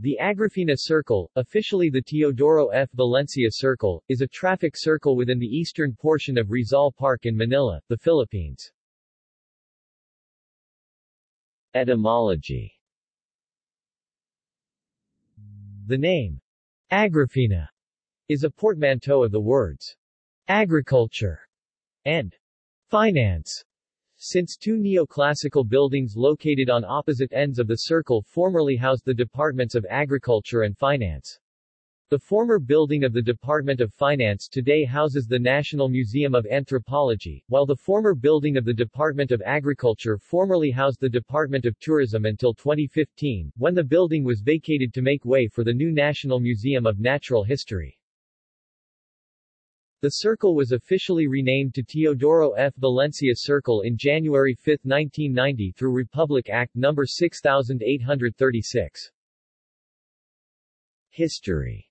The Agrifina Circle, officially the Teodoro F. Valencia Circle, is a traffic circle within the eastern portion of Rizal Park in Manila, the Philippines. Etymology The name, Agrifina, is a portmanteau of the words, agriculture and finance. Since two neoclassical buildings located on opposite ends of the circle formerly housed the departments of Agriculture and Finance. The former building of the Department of Finance today houses the National Museum of Anthropology, while the former building of the Department of Agriculture formerly housed the Department of Tourism until 2015, when the building was vacated to make way for the new National Museum of Natural History. The circle was officially renamed to Teodoro F. Valencia Circle in January 5, 1990 through Republic Act No. 6836. History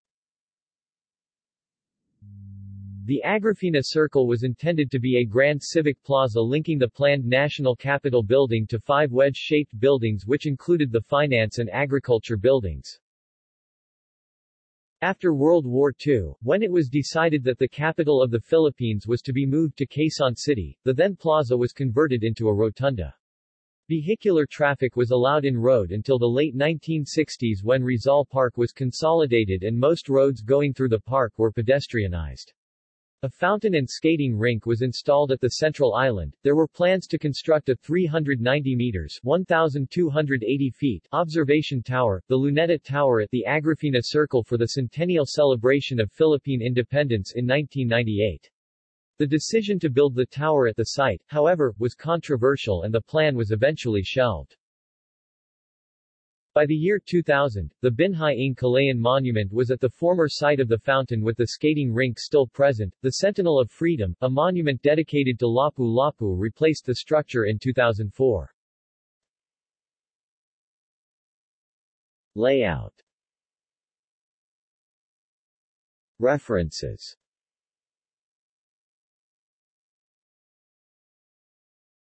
The Agrifina Circle was intended to be a grand civic plaza linking the planned National Capitol building to five wedge-shaped buildings which included the finance and agriculture buildings. After World War II, when it was decided that the capital of the Philippines was to be moved to Quezon City, the then plaza was converted into a rotunda. Vehicular traffic was allowed in road until the late 1960s when Rizal Park was consolidated and most roads going through the park were pedestrianized. A fountain and skating rink was installed at the central island. There were plans to construct a 390 meters 1,280 feet observation tower, the Luneta Tower at the Agrifina Circle for the centennial celebration of Philippine independence in 1998. The decision to build the tower at the site, however, was controversial and the plan was eventually shelved. By the year 2000, the Binhi ng Monument was at the former site of the fountain with the skating rink still present. The Sentinel of Freedom, a monument dedicated to Lapu-Lapu replaced the structure in 2004. Layout References